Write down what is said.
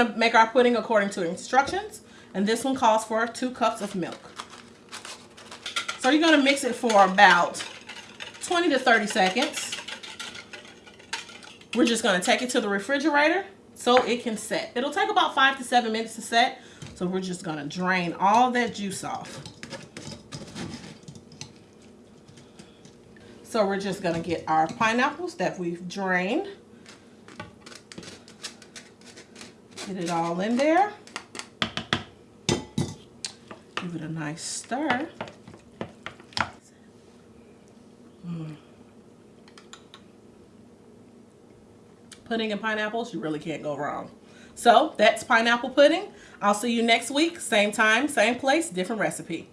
going to make our pudding according to instructions. And this one calls for two cups of milk. So you're going to mix it for about 20 to 30 seconds. We're just going to take it to the refrigerator so it can set. It'll take about five to seven minutes to set. So we're just going to drain all that juice off. So we're just going to get our pineapples that we've drained. Get it all in there. Give it a nice stir. Mm. Pudding and pineapples, you really can't go wrong. So that's pineapple pudding. I'll see you next week, same time, same place, different recipe.